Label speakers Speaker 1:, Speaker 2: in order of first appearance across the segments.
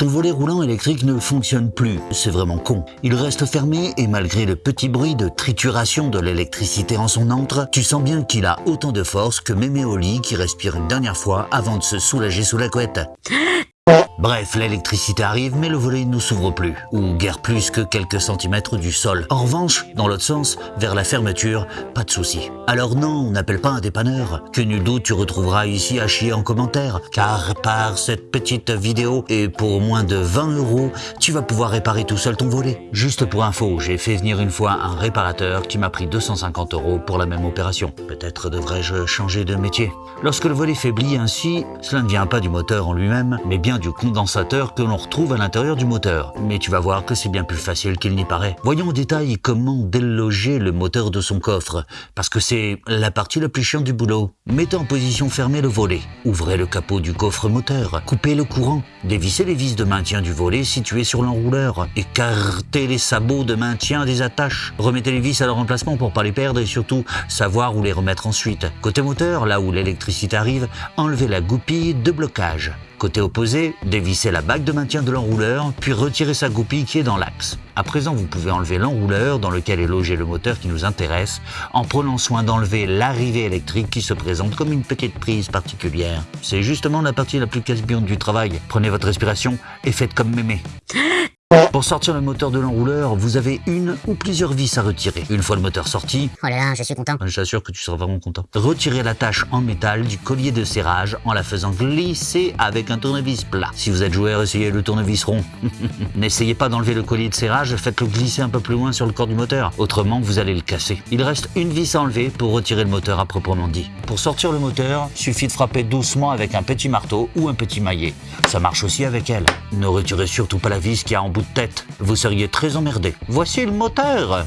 Speaker 1: Ton volet roulant électrique ne fonctionne plus, c'est vraiment con. Il reste fermé et malgré le petit bruit de trituration de l'électricité en son antre, tu sens bien qu'il a autant de force que mémé au lit qui respire une dernière fois avant de se soulager sous la couette. Bref, l'électricité arrive, mais le volet ne s'ouvre plus, ou guère plus que quelques centimètres du sol. En revanche, dans l'autre sens, vers la fermeture, pas de souci. Alors non, on n'appelle pas un dépanneur, que nul doute tu retrouveras ici à chier en commentaire, car par cette petite vidéo, et pour moins de 20 euros, tu vas pouvoir réparer tout seul ton volet. Juste pour info, j'ai fait venir une fois un réparateur qui m'a pris 250 euros pour la même opération. Peut-être devrais-je changer de métier. Lorsque le volet faiblit ainsi, cela ne vient pas du moteur en lui-même, mais bien du condensateur que l'on retrouve à l'intérieur du moteur. Mais tu vas voir que c'est bien plus facile qu'il n'y paraît. Voyons en détail comment déloger le moteur de son coffre, parce que c'est la partie la plus chiante du boulot. Mettez en position fermée le volet. Ouvrez le capot du coffre moteur. Coupez le courant. Dévissez les vis de maintien du volet situées sur l'enrouleur. Écartez les sabots de maintien des attaches. Remettez les vis à leur emplacement pour pas les perdre et surtout savoir où les remettre ensuite. Côté moteur, là où l'électricité arrive, enlevez la goupille de blocage. Côté opposé, dévissez la bague de maintien de l'enrouleur, puis retirez sa goupille qui est dans l'axe. À présent, vous pouvez enlever l'enrouleur dans lequel est logé le moteur qui nous intéresse, en prenant soin d'enlever l'arrivée électrique qui se présente comme une petite prise particulière. C'est justement la partie la plus casse du travail. Prenez votre respiration et faites comme mémé. Pour sortir le moteur de l'enrouleur, vous avez une ou plusieurs vis à retirer. Une fois le moteur sorti,
Speaker 2: Oh là là, je suis content.
Speaker 1: j'assure que tu seras vraiment content. Retirez l'attache en métal du collier de serrage en la faisant glisser avec un tournevis plat. Si vous êtes joueur, essayez le tournevis rond. N'essayez pas d'enlever le collier de serrage, faites-le glisser un peu plus loin sur le corps du moteur. Autrement, vous allez le casser. Il reste une vis à enlever pour retirer le moteur à proprement dit. Pour sortir le moteur, suffit de frapper doucement avec un petit marteau ou un petit maillet. Ça marche aussi avec elle. Ne retirez surtout pas la vis qui a en bout tête. Vous seriez très emmerdé. Voici le moteur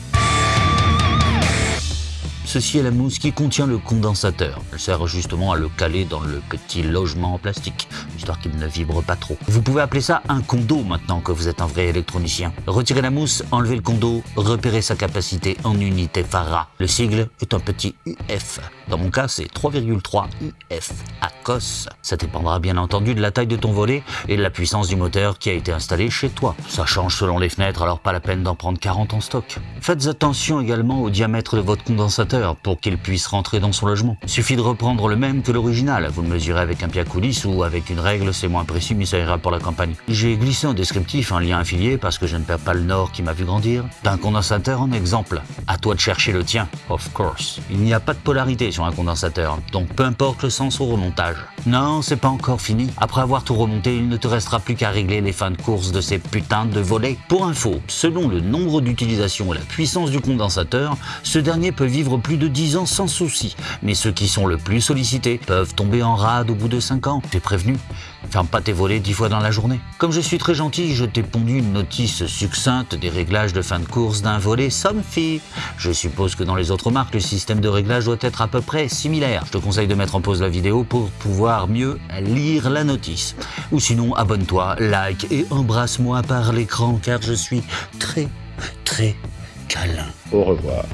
Speaker 1: Ceci est la mousse qui contient le condensateur. Elle sert justement à le caler dans le petit logement en plastique, histoire qu'il ne vibre pas trop. Vous pouvez appeler ça un condo maintenant que vous êtes un vrai électronicien. Retirez la mousse, enlevez le condo, repérez sa capacité en unité Farah. Le sigle est un petit UF. Dans mon cas, c'est 3,3 UF à COS. Ça dépendra bien entendu de la taille de ton volet et de la puissance du moteur qui a été installé chez toi. Ça change selon les fenêtres, alors pas la peine d'en prendre 40 en stock. Faites attention également au diamètre de votre condensateur pour qu'il puisse rentrer dans son logement. Suffit de reprendre le même que l'original. Vous le mesurez avec un coulisses ou avec une règle, c'est moins précis mais ça ira pour la campagne. J'ai glissé en descriptif un lien affilié parce que je ne perds pas le nord qui m'a vu grandir. D'un condensateur en exemple. À toi de chercher le tien, of course. Il n'y a pas de polarité sur un condensateur, donc peu importe le sens au remontage. Non, c'est pas encore fini. Après avoir tout remonté, il ne te restera plus qu'à régler les fins de course de ces putains de volets. Pour info, selon le nombre d'utilisations et la puissance du condensateur, ce dernier peut vivre plus de 10 ans sans souci. Mais ceux qui sont le plus sollicités peuvent tomber en rade au bout de 5 ans. T'es prévenu Ferme pas tes volets 10 fois dans la journée. Comme je suis très gentil, je t'ai pondu une notice succincte des réglages de fin de course d'un volet Somfy. Je suppose que dans les autres marques, le système de réglage doit être à peu près similaire. Je te conseille de mettre en pause la vidéo pour pouvoir mieux lire la notice. Ou sinon, abonne-toi, like et embrasse-moi par l'écran car je suis très, très câlin.
Speaker 3: Au revoir.